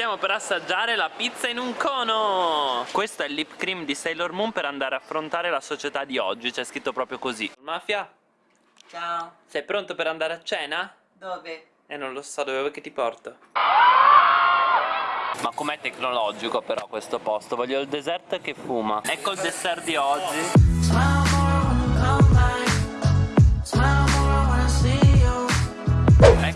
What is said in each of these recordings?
Stiamo per assaggiare la pizza in un cono Questo è il lip cream di Sailor Moon per andare a affrontare la società di oggi C'è scritto proprio così Mafia, Ciao, sei pronto per andare a cena? dove? Eh non lo so, dove vuoi che ti porto? Ma com'è tecnologico però questo posto? Voglio il dessert che fuma Ecco il dessert di oggi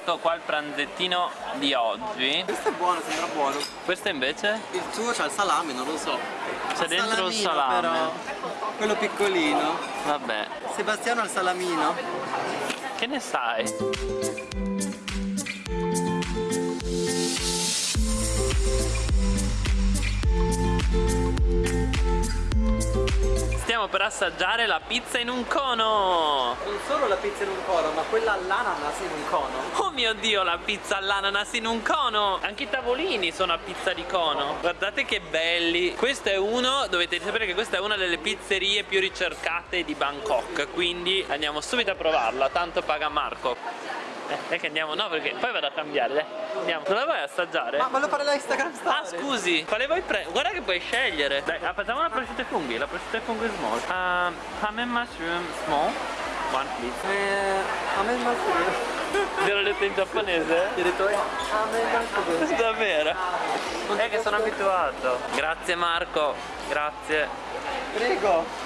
Ecco qua il pranzettino di oggi Questo è buono, sembra buono. Questo invece? Il tuo c'ha il salame, non lo so. C'è dentro il salame Però. Quello piccolino. Vabbè Sebastiano ha il salamino. Che ne sai? Stiamo per assaggiare la pizza in un cono. Non solo la pizza in un cono, ma quella all'ananas in un cono. Oh mio dio, la pizza all'ananas in un cono. Anche i tavolini sono a pizza di cono. Guardate che belli. Questo è uno, dovete sapere che questa è una delle pizzerie più ricercate di Bangkok. Quindi andiamo subito a provarla, tanto paga Marco eh, è che andiamo, no perché poi vado a cambiare, dai Andiamo, non la vuoi assaggiare? Ma voglio fare la Instagram story. Ah scusi, quale vuoi prendere? Guarda che puoi scegliere Dai, ah, facciamo la prosciutto ai funghi, la prosciutto ai funghi small um, Ham and mushroom small One please Eh, a me il mushroom. Te l'ho detto in giapponese? Ti ho detto, eh, a me il mushroom. Davvero? È che sono abituato Grazie Marco, grazie Prego.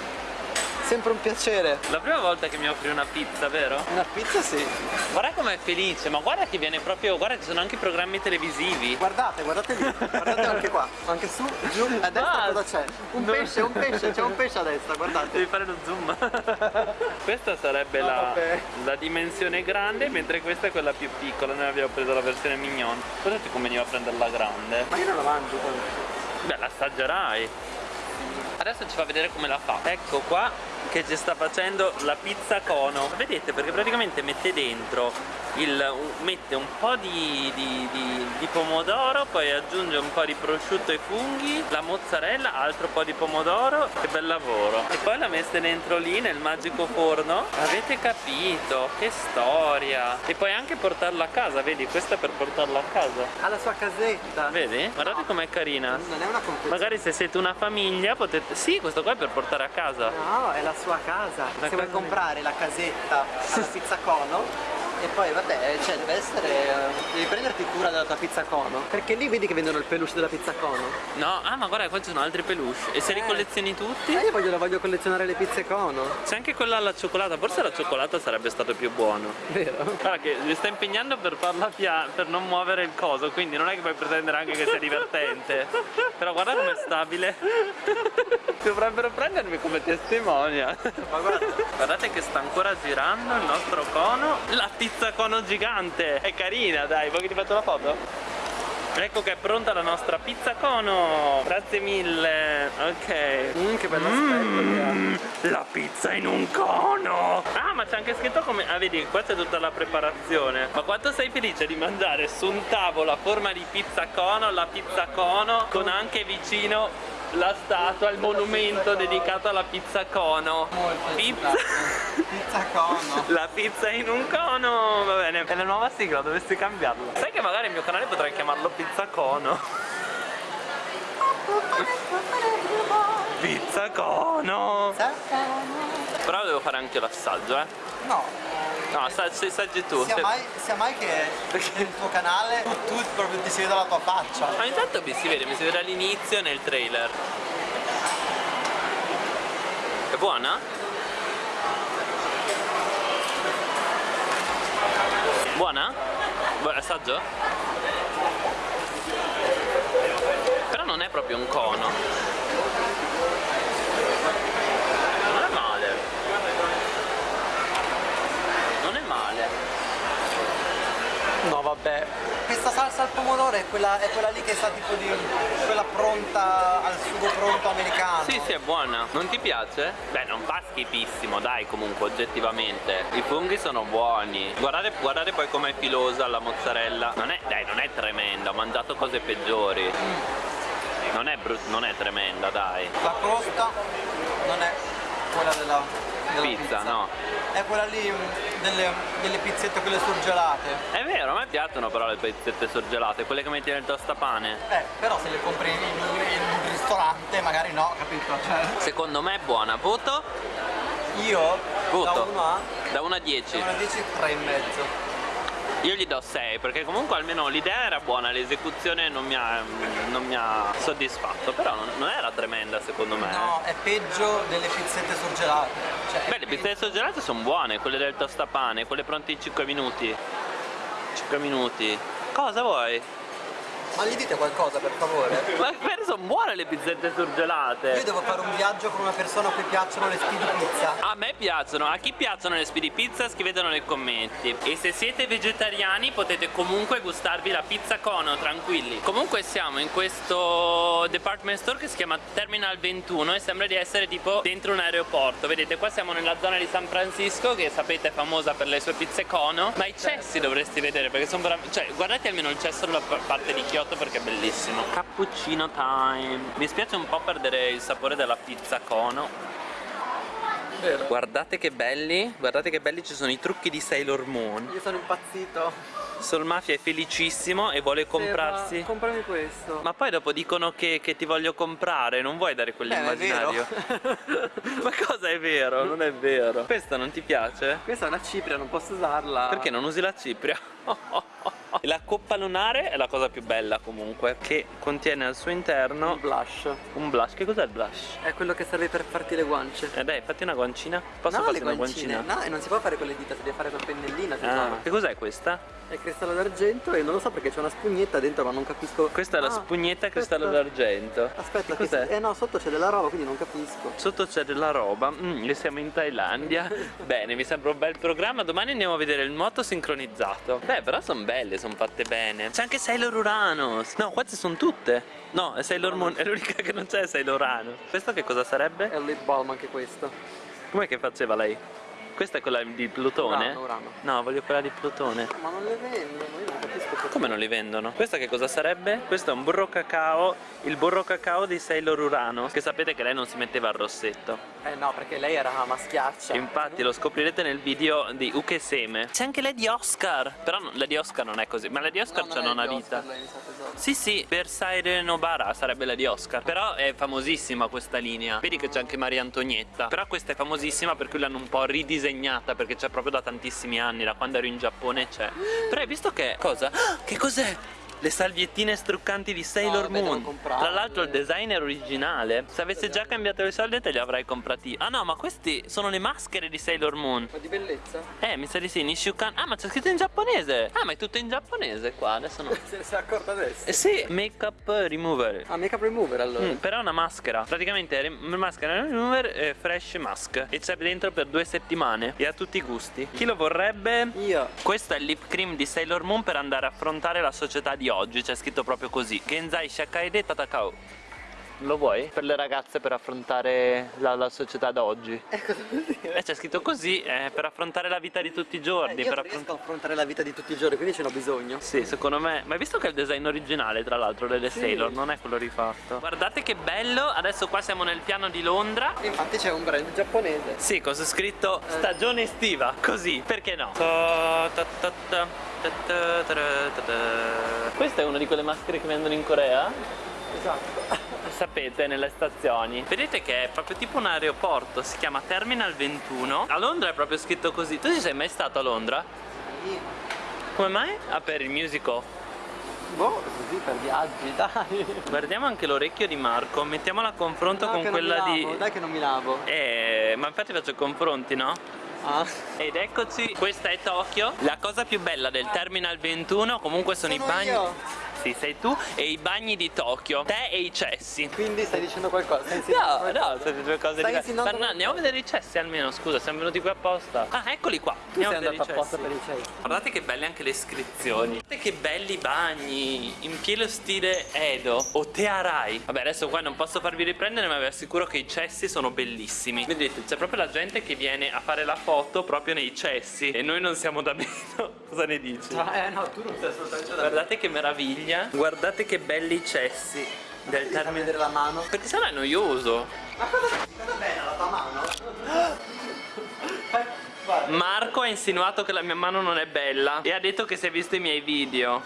Sempre un piacere. La prima volta che mi offri una pizza, vero? Una pizza sì. Guarda com'è felice, ma guarda che viene proprio... Guarda ci sono anche programmi televisivi Guardate, guardate lì. Guardate anche qua. Anche su, giù. A destra Ah, cosa c'è? Un no. pesce, un pesce. C'è un pesce a destra, guardate. Devi fare lo zoom Questa sarebbe Ah, la, la dimensione grande Mentre questa è quella più piccola Noi abbiamo preso la versione mignon Cosa ti conveniva prendere la grande? Ma io non la mangio tanto. Beh, l'assaggerai. Adesso ci fa vedere come la fa. Ecco qua che ci sta facendo la pizza cono. Vedete? Perché praticamente mette dentro il, mette un po' di, di- di- di pomodoro, poi aggiunge un po' di prosciutto e funghi, la mozzarella, altro po' di pomodoro. Che bel lavoro. E poi la mette dentro lì nel magico forno. Avete capito? Che storia. E puoi anche portarla a casa, vedi? Questa è per portarla a casa. Ha la sua casetta. Vedi? Guardate com'è carina. Non è una confezione. Magari se siete una famiglia potete... Sì, questo qua è per portare a casa. No, è la sua casa. La Se vuoi casa comprare la casetta alla pizza cono e poi vabbè, cioè deve essere. eh, Devi prenderti cura della tua pizza cono. Perché lì vedi che vendono il peluche della pizza cono. No, ah ma guarda qua ci sono altri peluche. E se li Eh. collezioni tutti? Eh, io voglio, voglio collezionare le pizze cono. C'è anche quella alla cioccolata, forse la cioccolata sarebbe stato più buono. Vero? Guarda che mi sta impegnando per farla pia- per non muovere il coso, quindi non è che puoi pretendere anche che sia divertente. Però guarda com'è stabile. Dovrebbero prendermi come testimonia. Ma guarda. Guardate che sta ancora girando il nostro cono La pizza cono gigante. È carina dai, vuoi che ti faccio la foto? Ecco che è pronta la nostra pizza cono. Grazie mille. Ok. Mm, che bello aspetto Mm, La pizza in un cono. Ah ma c'è anche scritto come Ah vedi qua c'è tutta la preparazione. Ma quanto sei felice di mangiare su un tavolo a forma di pizza cono La pizza cono con anche vicino la statua, il monumento dedicato alla pizza cono. Molto Pizza. Pizza cono. La pizza in un cono. Va bene, è la nuova sigla, dovresti cambiarla. Sai che magari il mio canale potrei chiamarlo pizza cono. Pizza cono Però devo fare anche l'assaggio eh No. No, assaggi, assaggi tu Sia se- mai, sia mai che nel tuo canale tu, tu proprio ti si vede la tua faccia. Ma intanto mi si vede, mi si vede all'inizio nel trailer È buona? Buona? Buon assaggio? Però non è proprio un cono Non è male Non è male No vabbè. Questa salsa al pomodoro è quella, è quella lì che sa tipo di. quella pronta al sugo pronto americano. Sì, sì, è buona. Non ti piace? Beh, non fa schifissimo, dai, comunque, oggettivamente. I funghi sono buoni. Guardate, guardate poi com'è filosa la mozzarella. Non è, dai, non è tremenda, ho mangiato cose peggiori. Non è, brut- non è tremenda, dai. La crosta non è quella della, della Pizza, no. È quella lì mm, delle, delle pizzette quelle surgelate. È vero, a me piacciono però le pizzette surgelate, quelle che metti nel tostapane. Eh, però se le compri in, in un ristorante magari no, capito? Cioè, Secondo me è buona. Voto? io Voto. da 1 a Da 1 a 10. da 1 a 10 3 e mezzo. Io gli do 6 perché comunque almeno l'idea era buona, l'esecuzione non mi ha, non mi ha soddisfatto, però non, non era tremenda secondo me. No, è peggio delle pizzette surgelate. Cioè, Beh, le pizzette surgelate sono buone, quelle del tostapane, quelle pronte in 5 minuti. 5 minuti. Cosa vuoi? Ma gli dite qualcosa per favore? Ma per sono buone le pizzette surgelate. Io devo fare un viaggio con una persona a cui piacciono le speedy pizza. A me piacciono, a chi piacciono le speedy pizza scrivetelo nei commenti E se siete vegetariani potete comunque gustarvi la pizza cono, tranquilli Comunque siamo in questo department store che si chiama Terminal 21 E sembra di essere tipo dentro un aeroporto Vedete qua siamo nella zona di San Francisco che sapete è famosa per le sue pizze cono Ma i cessi dovresti vedere perché sono veramente... Cioè guardate almeno il cesso dalla parte di Kyoto perché è bellissimo Cappuccino time Mi spiace un po' perdere il sapore della pizza cono Vero. Guardate che belli, guardate che belli ci sono i trucchi di Sailor Moon Io sono impazzito. Sol Mafia è felicissimo e vuole comprarsi Seba, comprami questo. Ma poi dopo dicono che, che ti voglio comprare, non vuoi dare quell'immaginario Ma cosa è vero? Non è vero Questa non ti piace? Questa è una cipria, non posso usarla. Perché non usi la cipria? La coppa lunare è la cosa più bella comunque Che contiene al suo interno Un blush. un blush Che cos'è il blush? È quello che serve per farti le guance. Eh dai, fatti una guancina Posso no, farti una guancina? No, e non si può fare con le dita, si deve fare col pennellino, Ah, che cos'è questa? È cristallo d'argento e non lo so perché c'è una spugnetta dentro, ma non capisco. Questa è la Ah, spugnetta a cristallo d'argento Aspetta, Che cos'è? eh no, sotto c'è della roba, quindi non capisco. Sotto c'è della roba, mm, e siamo in Thailandia Bene, mi sembra un bel programma Domani andiamo a vedere il moto sincronizzato Beh, però sono belle, sono fatte bene C'è anche Sailor Uranus No, queste sono tutte No, è Sailor Moon, è l'unica che non c'è è Sailor Uranus Questo che cosa sarebbe? È un lip balm anche questo. Com'è che faceva lei? Questa è quella di Plutone? Urano, Urano. No, voglio quella di Plutone Ma non le vendono, io non capisco perché. Come non li vendono? Questa che cosa sarebbe? Questo è un burro cacao, il burro cacao di Sailor Uranus Che sapete che lei non si metteva il rossetto Eh no, perché lei era maschiaccia. Infatti lo scoprirete nel video di Ukeseme C'è anche Lady Oscar Però no- Lady Oscar non è così Ma Lady Oscar No, c'ha non una di vita lei. Sì sì, Versailles Nobara sarebbe Lady Oscar Però è famosissima questa linea Vedi che c'è anche Maria Antonietta Però questa è famosissima per cui l'hanno un po' ridisegnata Perché c'è proprio da tantissimi anni Da quando ero in Giappone c'è Però hai visto che... Cosa? Ah, Che cos'è? Le salviettine struccanti di Sailor devo Moon. Tra l'altro il design è originale Se avesse già cambiato i soldi te li avrei comprati Ah no ma questi sono le maschere di Sailor Moon Ma di bellezza? Eh mi sa di sì Nishukan Ah ma c'è scritto in giapponese Ah ma è tutto in giapponese qua Adesso no Se ne sei accorta adesso? Eh sì Makeup remover Ah, make up remover allora. Mm, però è una maschera Praticamente è maschera remover eh, fresh mask E c'è dentro per due settimane E ha tutti i gusti Chi lo vorrebbe? Io. Questo è il lip cream di Sailor Moon per andare a affrontare la società di oggi C'è scritto proprio così. Genzai Shakaide Tatakao Lo vuoi? Per le ragazze per affrontare la, la società d'oggi Eh, cosa vuol dire? Eh c'è scritto così eh, Per affrontare la vita di tutti i giorni Eh, io per riesco a affrontare la vita di tutti i giorni, quindi ce n'ho bisogno. Sì, secondo me. Ma hai visto che è il design originale, tra l'altro, delle Sì. Sailor, non è quello rifatto. Guardate che bello! Adesso qua siamo nel piano di Londra. Infatti c'è un brand giapponese. Sì, con su scritto Eh. stagione estiva, così, perché no? Ta ta ta. Questa è una di quelle maschere che vendono in Corea? Esatto. Sapete, nelle stazioni. Vedete che è proprio tipo un aeroporto, si chiama Terminal 21. A Londra è proprio scritto così. Tu ci sei mai stato a Londra? Come mai? Ah, per il musical. Boh, così per viaggi, dai. Guardiamo anche l'orecchio di Marco, mettiamolo a confronto No, con quella di... Dai che non mi lavo. Eh, ma infatti faccio confronti, no? Ah. Ed eccoci, questa è Tokyo. La cosa più bella del Terminal 21 comunque sono, Sono i bagni... io. Sì, sei tu e i bagni di Tokyo. Te e i cessi. Quindi stai dicendo qualcosa? Stai No, no, sono due cose Stai diverse. Ma no, andiamo a vedere i cessi almeno, scusa, siamo venuti qui apposta. Ah, eccoli qua. Tu sei Andiamo a andato vedere i apposta per i cessi. Guardate che belle anche le iscrizioni Guardate che belli bagni In pieno stile Edo O Tearai Vabbè adesso qua non posso farvi riprendere Ma vi assicuro che i cessi sono bellissimi Vedete c'è proprio la gente che viene a fare la foto Proprio nei cessi E noi non siamo da meno Cosa ne dici? Eh no, tu non sei assolutamente da Guardate che meraviglia Guardate che belli i cessi Del Devi far termine vedere la mano. Perché sennò è noioso Ma cosa, cosa bella la tua mano? Marco ha insinuato che la mia mano non è bella e ha detto che si è visto i miei video.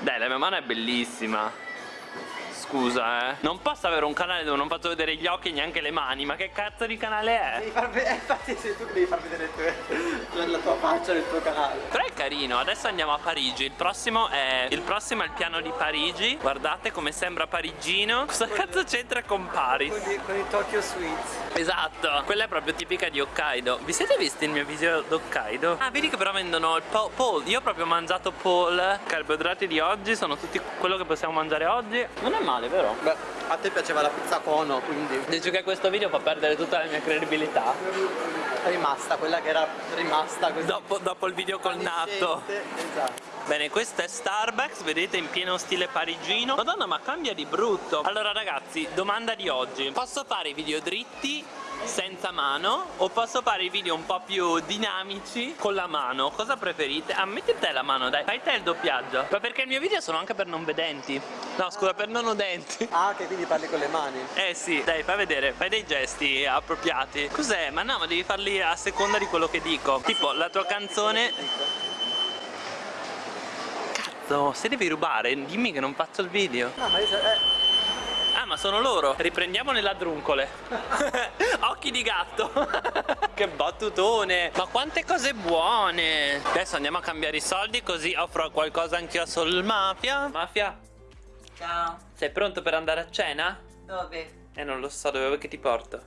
Dai, la mia mano è bellissima. Scusa, eh. Non posso avere un canale dove non faccio vedere gli occhi e neanche le mani. Ma che cazzo di canale è? Devi far vedere, infatti sei tu che devi far vedere tue, la tua faccia nel tuo canale. Però è carino, adesso andiamo a Parigi. Il prossimo è. Il prossimo è il piano di Parigi. Guardate come sembra parigino. Cosa cazzo c'entra con Paris? Con i, con i Tokyo Sweets. Esatto, quella è proprio tipica di Hokkaido. Vi siete visti il mio video d'Hokkaido? Ah, vedi che però vendono il po Paul. Io ho proprio mangiato Paul. Carboidrati di oggi sono tutti quello che possiamo mangiare oggi. Non è male, vero? Beh, a te piaceva la pizza cono, quindi Dici che questo video fa perdere tutta la mia credibilità. è rimasta quella che era rimasta così. Dopo, dopo il video col natto. Esatto. Bene, questo è Starbucks, vedete in pieno stile parigino Madonna ma cambia di brutto Allora ragazzi, domanda di oggi Posso fare i video dritti senza mano o posso fare i video un po' più dinamici con la mano? Cosa preferite? Ah metti te la mano dai fai te il doppiaggio. Ma perché i miei video sono anche per non vedenti. No scusa per non udenti. Ah, che quindi parli con le mani. eh sì dai fai vedere fai dei gesti appropriati. Cos'è? ma no ma devi farli a seconda di quello che dico. Tipo la tua canzone. Cazzo se devi rubare dimmi che non faccio il video. No, ma io eh, Ah ma sono loro Riprendiamo le ladruncole Occhi di gatto Che battutone Ma quante cose buone Adesso andiamo a cambiare i soldi Così offro qualcosa anch'io a Sol Mafia Mafia Ciao. Sei pronto per andare a cena? Dove? Eh non lo so dove vuoi che ti porto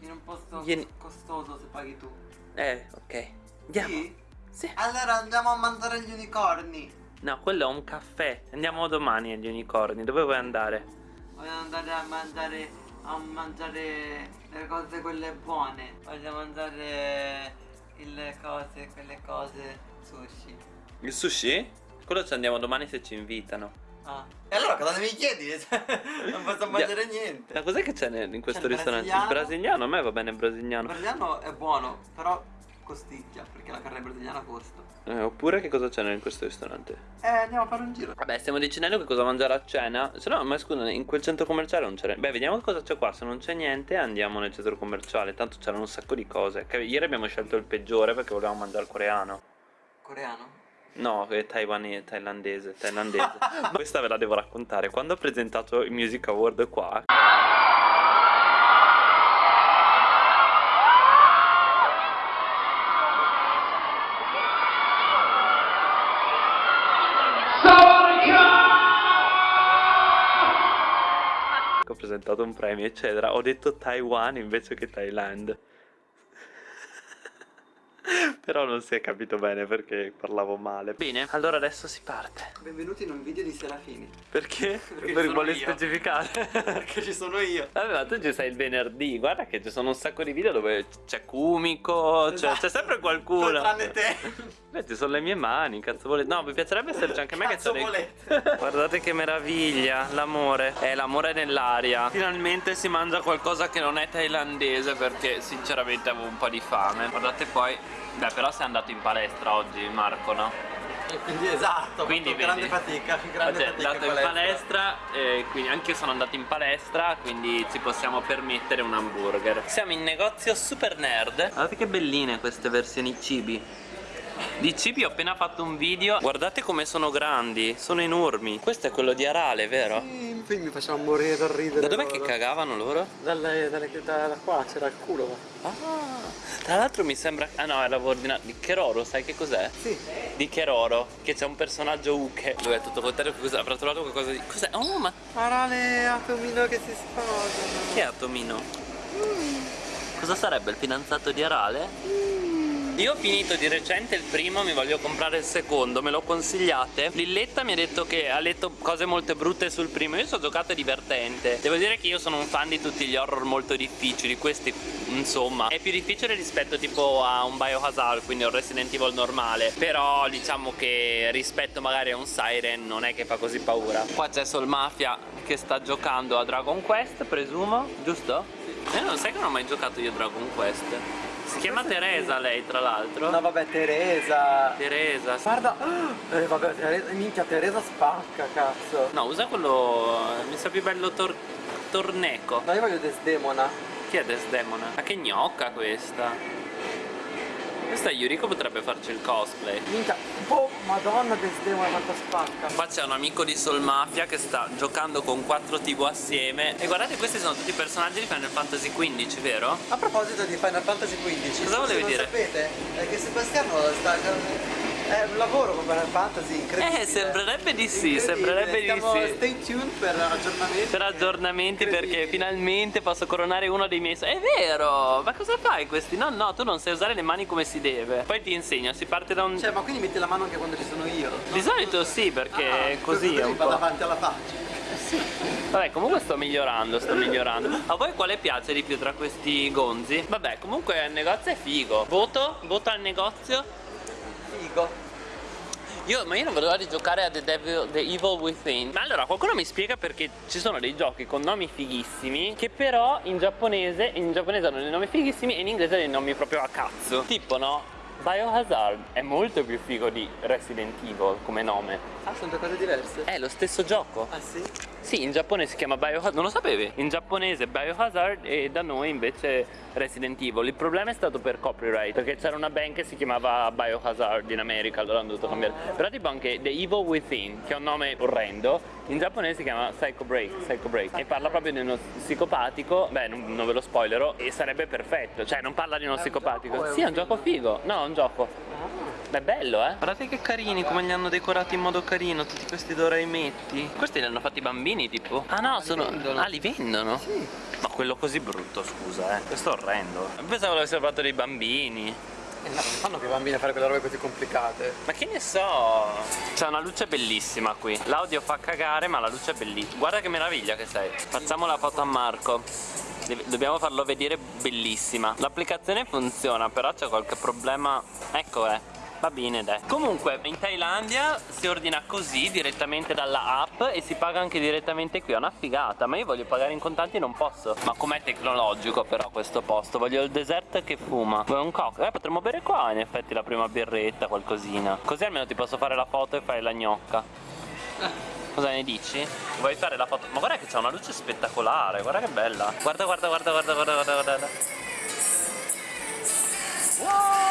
In un posto Vieni. costoso se paghi tu. Eh ok Andiamo Sì? Sì. Allora andiamo a mangiare gli unicorni. No quello è un caffè Andiamo domani agli unicorni Dove vuoi andare? Voglio andare a mangiare a mangiare le cose quelle buone. Voglio mangiare le cose, quelle cose sushi. Il sushi? Quello ci andiamo domani se ci invitano Ah. E allora cosa mi chiedi? non posso mangiare niente. Ma cos'è che c'è in questo il ristorante? brasiliano. Il brasiliano? A me va bene il Il brasiliano brasiliano è buono, però costicchia, perché la carne brasiliana costa. Eh, oppure che cosa c'è in questo ristorante? Eh, andiamo a fare un giro. Vabbè, stiamo decidendo che cosa mangiare a cena. Se no, ma scusa, in quel centro commerciale non c'era. Beh, vediamo cosa c'è qua. Se non c'è niente, andiamo nel centro commerciale. Tanto c'erano un sacco di cose. Che ieri abbiamo scelto il peggiore perché volevamo mangiare il coreano. Coreano? No, è taiwanese, thailandese, thailandese. Questa ve la devo raccontare. Quando ho presentato il Music Award qua. Ho presentato un premio, eccetera. Ho detto Taiwan invece che Thailand. Però non si è capito bene perché parlavo male. Bene, allora adesso si parte. Benvenuti in un video di Serafini. Perché? Perché per sono vuole io. specificare. Perché ci sono io. Vabbè, ma tu ci sei il venerdì. Guarda che ci sono un sacco di video dove c'è Kumiko, c'è, Esatto. sempre qualcuno. Tranne te. Beh, ci sono le mie mani, cazzo volete. No, mi piacerebbe esserci anche a me che Cazzo c'ho dei... volete. Guardate che meraviglia, l'amore. È l'amore nell'aria. Finalmente si mangia qualcosa che non è thailandese perché sinceramente avevo un po' di fame. Guardate poi. Beh, però sei andato in palestra oggi, Marco, no? E quindi esatto, Quindi grande fatica, grande Oggi è fatica andato in palestra, e quindi anche io sono andato in palestra, quindi ci possiamo permettere un hamburger. Siamo in negozio super nerd. Guardate che belline queste versioni cibi. Di cibi ho appena fatto un video. Guardate come sono grandi, sono enormi. Questo è quello di Arale, vero? Sì, mi faceva morire dal ridere. Da dov'è che cagavano loro? Dalle, dalle, da, da qua c'era il culo. Ah, tra l'altro mi sembra. Ah no, era ordinato. Di Keroro, sai che cos'è? Sì. Di Keroro, che c'è un personaggio Uke. Dove è tutto contrario. Cosa? Avrà trovato qualcosa di. Cos'è? Oh, ma Parale Atomino che si sposano. Chi è Atomino? Cosa sarebbe il fidanzato di Arale? Io ho finito di recente il primo, mi voglio comprare il secondo, me lo consigliate? Lilletta mi ha detto che ha letto cose molto brutte sul primo, io ho giocato divertente. Devo dire che io sono un fan di tutti gli horror molto difficili, questi insomma è più difficile rispetto tipo a un Biohazard, quindi un Resident Evil normale. Però diciamo che rispetto magari a un Siren non è che fa così paura. Qua c'è Sol Mafia che sta giocando a Dragon Quest, presumo, giusto? Eh, non sai che non ho mai giocato io a Dragon Quest. Si chiama Teresa lei, tra l'altro. No vabbè Teresa. Teresa. Guarda. Eh, vabbè Teresa. Minchia Teresa spacca cazzo. No, usa quello. Mi sa più bello tor... Torneco. No io voglio Desdemona. Chi è Desdemona? Ma che gnocca questa? Questa Yuriko potrebbe farci il cosplay. Minchia, boh, madonna che sistema quanto spacca. Qua c'è un amico di Soul Mafia che sta giocando con 4 TV assieme E guardate questi sono tutti i personaggi di Final Fantasy XV, vero? A proposito di Final Fantasy XV, Cosa volevi dire? Non sapete è che Sebastiano sta è un lavoro con Final Fantasy incredibile. Eh, sembrerebbe di sì, sembrerebbe di Stiamo- sì. Stay tuned per aggiornamenti. Per aggiornamenti perché finalmente posso coronare uno dei miei... È vero! Ma cosa fai questi? No, no, tu non sai usare le mani come si deve Poi ti insegno, si parte da un... Cioè, ma quindi metti la mano anche quando ci sono io? Di solito sì, perché Ah, così è un va po'... davanti alla faccia. Vabbè, comunque sto migliorando, sto migliorando. A voi quale piace di più tra questi gonzi? Vabbè, comunque il negozio è figo. Voto? Voto al negozio? Figo. Io, ma io non vedo l'ora di giocare a The, Devil, The Evil Within. Ma allora qualcuno mi spiega perché ci sono dei giochi con nomi fighissimi Che però in giapponese, in giapponese hanno dei nomi fighissimi e in inglese dei nomi proprio a cazzo. Tipo no, Biohazard è molto più figo di Resident Evil come nome. Ah, sono due cose diverse. È lo stesso gioco. Ah, sì? Sì, in Giappone si chiama Biohazard, non lo sapevi? In giapponese Biohazard e da noi invece Resident Evil. Il problema è stato per copyright Perché c'era una band che si chiamava Biohazard in America Allora hanno dovuto cambiare. Però tipo anche The Evil Within Che è un nome orrendo In giapponese si chiama Psycho Break, Psycho Break E parla proprio di uno psicopatico. Beh, non, non ve lo spoilerò E sarebbe perfetto Cioè non parla di uno psicopatico. Sì, è un gioco figo. No, è un gioco Beh, bello, eh? Guardate che carini, come li hanno decorati in modo carino tutti questi doraimetti. Questi li hanno fatti i bambini, tipo? Ah no, sono... vendono. Ah, li vendono? Sì. Ma quello così brutto, scusa, eh. Questo è orrendo. Pensavo l'avessero fatto dei bambini. Eh, no, non fanno che i bambini a fare quelle robe così complicate. Ma che ne so? C'è una luce bellissima qui. L'audio fa cagare, ma la luce è bellissima. Guarda che meraviglia che sei. Facciamo la foto a Marco. Dobbiamo farlo vedere bellissima. L'applicazione funziona, però c'è qualche problema. Ecco, eh. Va bene, dai. Comunque, in Thailandia si ordina così direttamente dalla app e si paga anche direttamente qui. È una figata, ma io voglio pagare in contanti e non posso. Ma com'è tecnologico però questo posto? Voglio il dessert che fuma. Vuoi un cocktail? Eh, potremmo bere qua in effetti la prima birretta, qualcosina. Così almeno ti posso fare la foto e fare la gnocca. Cosa ne dici? Vuoi fare la foto? Ma guarda che c'è una luce spettacolare, guarda che bella. Guarda, guarda, guarda, guarda, guarda, guarda, guarda. Wow!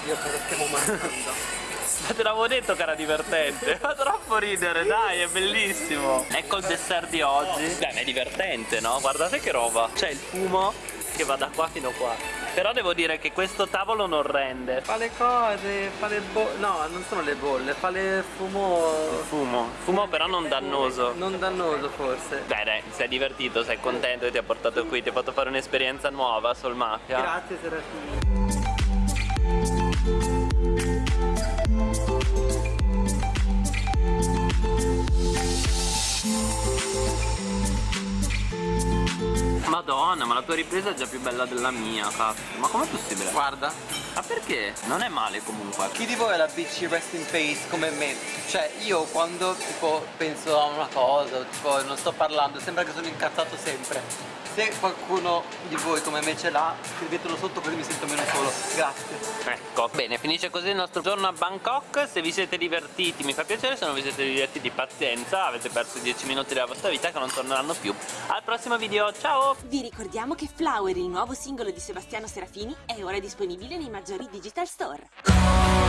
Oddio, cosa stiamo mangiando? Ma te l'avevo detto che era divertente Fa troppo ridere, dai, è bellissimo Ecco il dessert di oggi Dai, ma è divertente, no? Guardate che roba C'è il fumo che va da qua fino a qua Però devo dire che questo tavolo non rende Fa le cose, fa le bolle. No, non sono le bolle, fa le fumo. Fumo Fumo però non dannoso Non dannoso forse. Dai, dai, sei divertito, sei contento che ti ha portato qui Ti ha fatto fare un'esperienza nuova sul Mafia Grazie Serafini. Madonna, ma la tua ripresa è già più bella della mia, cazzo Ma com'è possibile? Guarda, Ma perché? Non è male comunque chi di voi è la bitchy rest in peace come me? Cioè io quando tipo penso a una cosa, tipo non sto parlando, sembra che sono incazzato sempre. Se qualcuno di voi come me ce l'ha, scrivetelo sotto così mi sento meno solo. Grazie. Ecco, bene, finisce così il nostro giorno a Bangkok Se vi siete divertiti mi fa piacere, se non vi siete divertiti pazienza Avete perso 10 minuti della vostra vita che non torneranno più Al prossimo video, ciao! Vi ricordiamo che Flower, il nuovo singolo di Sebastiano Serafini, è ora disponibile nei maggiori digital store.